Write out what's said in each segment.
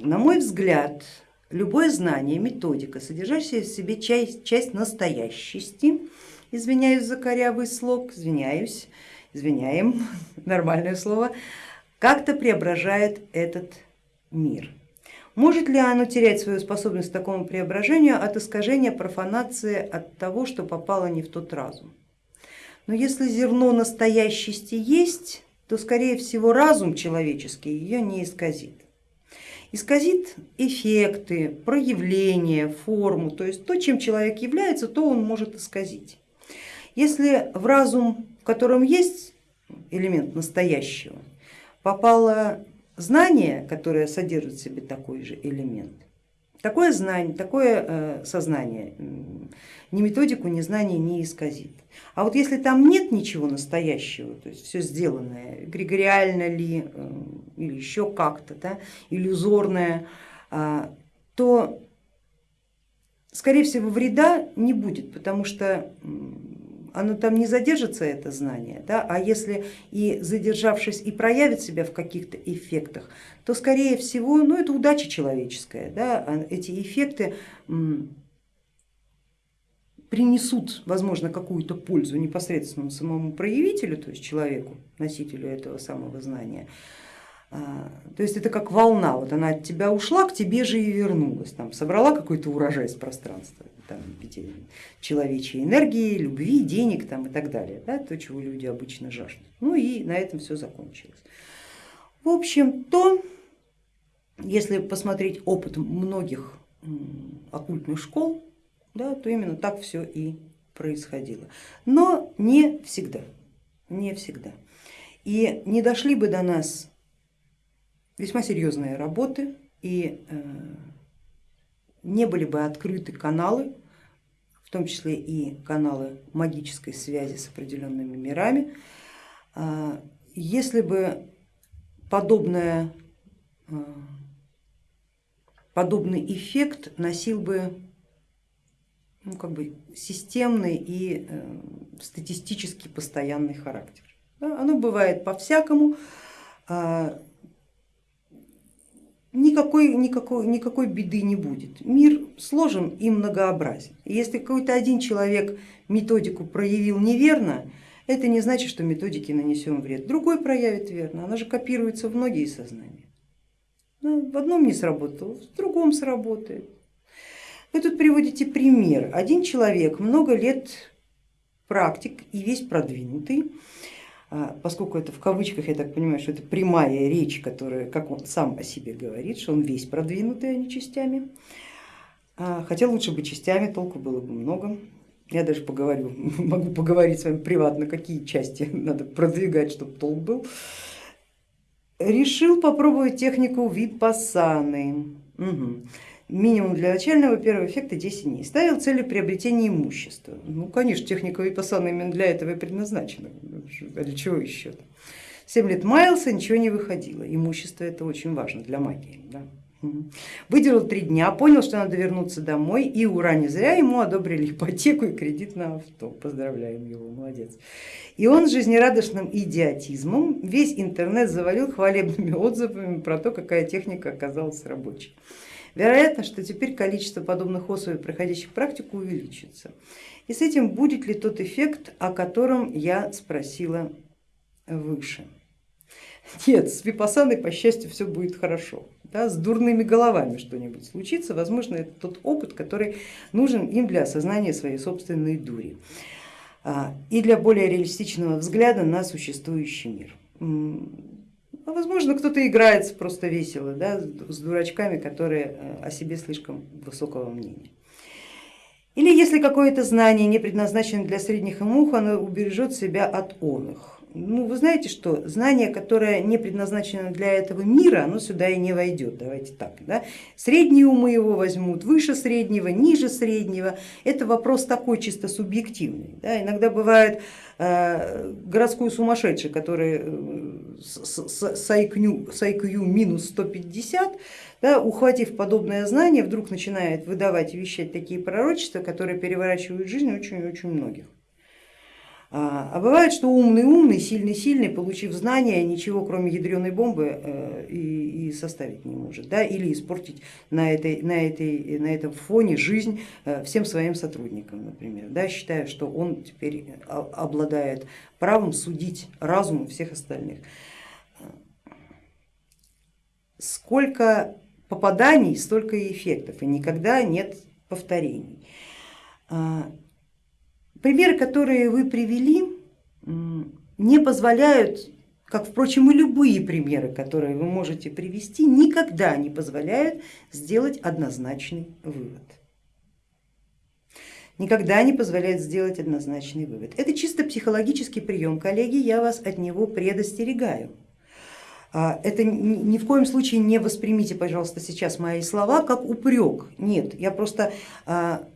На мой взгляд, любое знание, методика, содержащая в себе часть, часть настоящести, извиняюсь за корявый слог, извиняюсь, извиняем, нормальное слово, как-то преображает этот мир. Может ли оно терять свою способность к такому преображению от искажения профанации, от того, что попало не в тот разум? Но если зерно настоящести есть, то скорее всего разум человеческий ее не исказит. Исказит эффекты, проявления, форму, то есть то, чем человек является, то он может исказить. Если в разум, в котором есть элемент настоящего, попало знание, которое содержит в себе такой же элемент, такое знание, такое э, сознание ни методику, ни знание не исказит. А вот если там нет ничего настоящего, то есть все сделанное, эгрегориально ли э, или еще как-то, да, иллюзорное, а, то скорее всего вреда не будет, потому что оно там не задержится, это знание, да, а если и задержавшись и проявит себя в каких-то эффектах, то скорее всего, ну это удача человеческая, да, а эти эффекты принесут, возможно, какую-то пользу непосредственно самому проявителю, то есть человеку, носителю этого самого знания. А, то есть это как волна, вот она от тебя ушла, к тебе же и вернулась, там, собрала какой-то урожай с пространства, там, человечьей энергии, любви, денег там, и так далее, да, то, чего люди обычно жаждут. Ну и на этом все закончилось. В общем, то, если посмотреть опыт многих оккультных школ, да, то именно так все и происходило. Но не всегда, не всегда. И не дошли бы до нас весьма серьезные работы и э, не были бы открыты каналы, в том числе и каналы магической связи с определенными мирами, э, если бы подобное, э, подобный эффект носил бы ну, как бы системный и э, статистически постоянный характер. Да, оно бывает по-всякому, э, никакой, никакой, никакой беды не будет. Мир сложен и многообразен. если какой-то один человек методику проявил неверно, это не значит, что методике нанесем вред. Другой проявит верно, она же копируется в многие сознания. в одном не сработало, в другом сработает. Вы тут приводите пример. Один человек много лет практик и весь продвинутый, поскольку это в кавычках, я так понимаю, что это прямая речь, которая, как он сам о себе говорит, что он весь продвинутый, а не частями. А, хотя лучше бы частями, толку было бы много. Я даже поговорю, могу поговорить с вами приватно, какие части надо продвигать, чтобы толк был. Решил попробовать технику випассаны. Угу минимум для начального первого эффекта 10 дней. Ставил целью приобретения имущества. Ну, конечно, техника Випассана именно для этого и предназначена. Для чего еще? 7 лет маялся, ничего не выходило. Имущество это очень важно для магии. Да? Выделил три дня, понял, что надо вернуться домой и ура, не зря ему одобрили ипотеку и кредит на авто. Поздравляем его, молодец. И он с жизнерадостным идиотизмом весь интернет завалил хвалебными отзывами про то, какая техника оказалась рабочей. Вероятно, что теперь количество подобных особей, проходящих практику, увеличится. И с этим будет ли тот эффект, о котором я спросила выше. Нет, с випасаной, по счастью, все будет хорошо. Да, с дурными головами что-нибудь случится, возможно, это тот опыт, который нужен им для осознания своей собственной дури а, и для более реалистичного взгляда на существующий мир. А возможно, кто-то играется просто весело да, с дурачками, которые э, о себе слишком высокого мнения. Или если какое-то знание не предназначено для средних умов, оно убережет себя от оных ну вы знаете что, знание, которое не предназначено для этого мира, оно сюда и не войдет, давайте так. Да? Средние умы его возьмут, выше среднего, ниже среднего, это вопрос такой чисто субъективный. Да? Иногда бывает э, городской сумасшедший, который э, с IQ, минус 150, да, ухватив подобное знание, вдруг начинает выдавать и вещать такие пророчества, которые переворачивают жизнь очень-очень многих. А, а бывает, что умный умный, сильный сильный, получив знания, ничего кроме ядреной бомбы э, и, и составить не может, да, или испортить на, этой, на, этой, на этом фоне жизнь э, всем своим сотрудникам, например, да, считая, что он теперь обладает правом судить разумом всех остальных. Сколько попаданий, столько и эффектов, и никогда нет повторений. Примеры, которые вы привели, не позволяют, как впрочем и любые примеры, которые вы можете привести, никогда не позволяют сделать однозначный вывод. Никогда не позволяет сделать однозначный вывод. Это чисто психологический прием, коллеги, я вас от него предостерегаю. А, это ни в коем случае не воспримите, пожалуйста, сейчас мои слова как упрек. Нет, я просто а,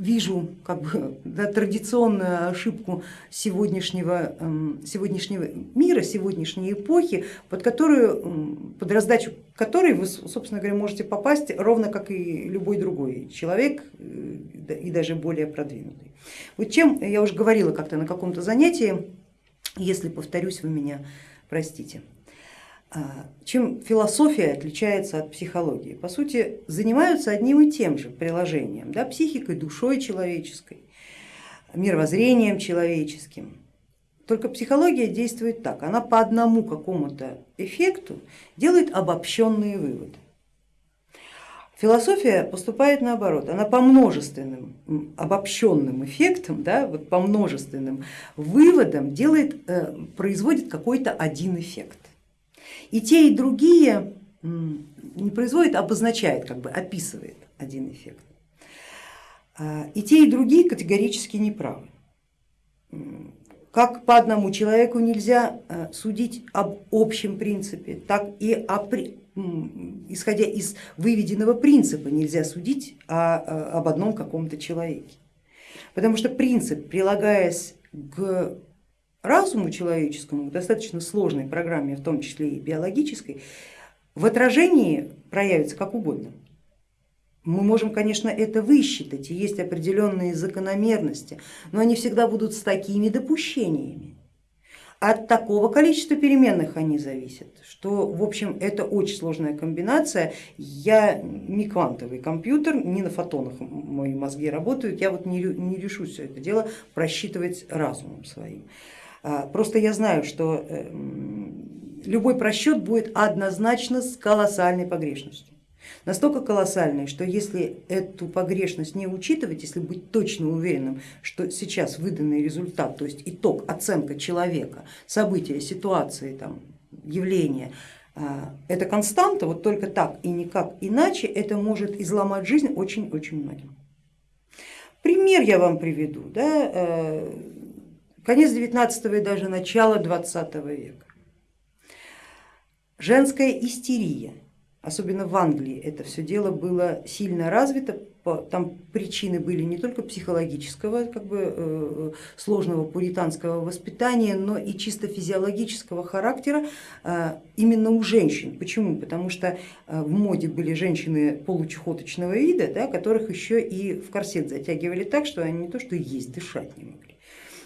вижу как бы, да, традиционную ошибку сегодняшнего, эм, сегодняшнего мира, сегодняшней эпохи, под, которую, под раздачу которой вы, собственно говоря, можете попасть ровно как и любой другой человек э, и даже более продвинутый. Вот чем, я уже говорила как-то на каком-то занятии, если повторюсь, вы меня простите. А, чем философия отличается от психологии? По сути, занимаются одним и тем же приложением, да, психикой, душой человеческой, мировоззрением человеческим. Только психология действует так, она по одному какому-то эффекту делает обобщенные выводы. Философия поступает наоборот, она по множественным обобщенным эффектам, да, вот по множественным выводам делает, э, производит какой-то один эффект. И те, и другие не производит, а обозначает, как бы описывает один эффект. А, и те, и другие категорически неправы. Как по одному человеку нельзя а, судить об общем принципе, так и о, исходя из выведенного принципа нельзя судить о, об одном каком-то человеке. Потому что принцип, прилагаясь к разуму человеческому, достаточно сложной программе, в том числе и биологической, в отражении проявится как угодно. Мы можем, конечно, это высчитать, и есть определенные закономерности, но они всегда будут с такими допущениями. От такого количества переменных они зависят, что в общем это очень сложная комбинация. Я не квантовый компьютер, не на фотонах мои мозги работают, я вот не, не решусь все это дело просчитывать разумом своим. А, просто я знаю, что э, любой просчет будет однозначно с колоссальной погрешностью. Настолько колоссальной, что если эту погрешность не учитывать, если быть точно уверенным, что сейчас выданный результат, то есть итог, оценка человека, события, ситуации, там, явления, а, это константа, вот только так и никак иначе, это может изломать жизнь очень-очень многим. Пример я вам приведу. Да? Э, конец 19 и даже начало 20 века. Женская истерия, особенно в Англии это все дело было сильно развито, там причины были не только психологического, как бы э, сложного пуританского воспитания, но и чисто физиологического характера э, именно у женщин. Почему? Потому что э, в моде были женщины получехоточного вида, да, которых еще и в корсет затягивали так, что они не то что есть, дышать не могли.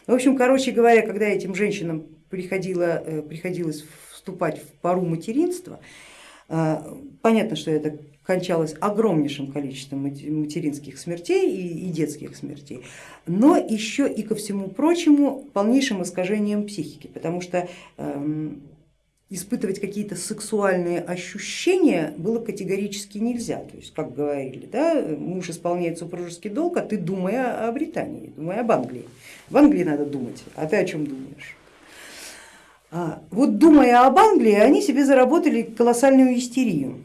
В общем, короче говоря, когда этим женщинам приходило, э, приходилось вступать в пару материнства, э, понятно, что это кончалось огромнейшим количеством материнских смертей и детских смертей, но еще и ко всему прочему полнейшим искажением психики, потому что эм, испытывать какие-то сексуальные ощущения было категорически нельзя. То есть, как говорили, да, муж исполняет супружеский долг, а ты думай о Британии, думай об Англии. В Англии надо думать, а ты о чем думаешь? А, вот думая об Англии, они себе заработали колоссальную истерию.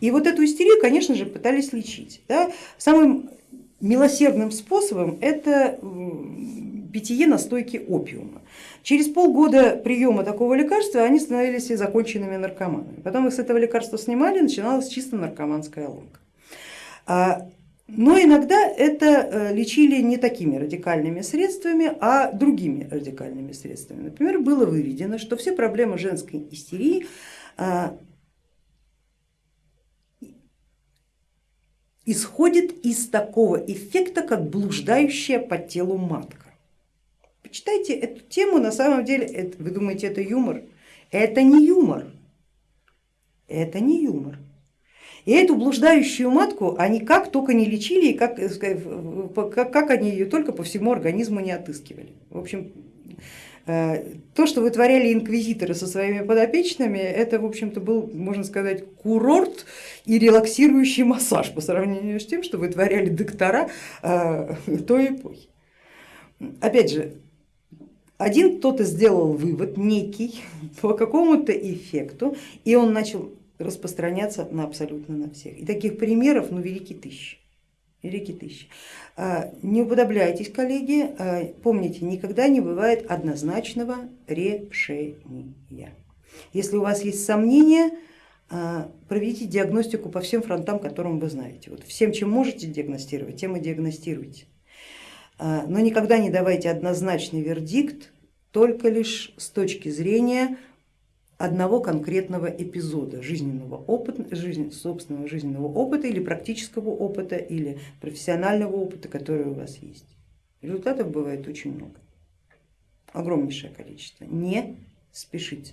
И вот эту истерию, конечно же, пытались лечить. Да? Самым милосердным способом это питье настойки опиума. Через полгода приема такого лекарства они становились законченными наркоманами. Потом их с этого лекарства снимали, начиналась чисто наркоманская ломка. А, но иногда это э, лечили не такими радикальными средствами, а другими радикальными средствами. Например, было выведено, что все проблемы женской истерии а, исходят из такого эффекта, как блуждающая по телу матка. Почитайте эту тему, на самом деле, это, вы думаете, это юмор? Это не юмор, это не юмор. И эту блуждающую матку они как только не лечили, и как, как, как они ее только по всему организму не отыскивали. В общем, э, то, что вытворяли инквизиторы со своими подопечными, это в общем-то был, можно сказать, курорт и релаксирующий массаж по сравнению с тем, что вытворяли доктора э, той эпохи. Опять же, один кто-то сделал вывод некий по какому-то эффекту, и он начал распространяться на абсолютно на всех. И таких примеров ну, велики тысячи. Велики тысячи. А, не уподобляйтесь, коллеги, а, помните, никогда не бывает однозначного решения. Если у вас есть сомнения, а, проведите диагностику по всем фронтам, которым вы знаете. Вот всем, чем можете диагностировать, тем и диагностируйте. Но никогда не давайте однозначный вердикт только лишь с точки зрения одного конкретного эпизода жизненного опыта, жизнь, собственного жизненного опыта или практического опыта или профессионального опыта, который у вас есть. Результатов бывает очень много, огромнейшее количество. Не спешите.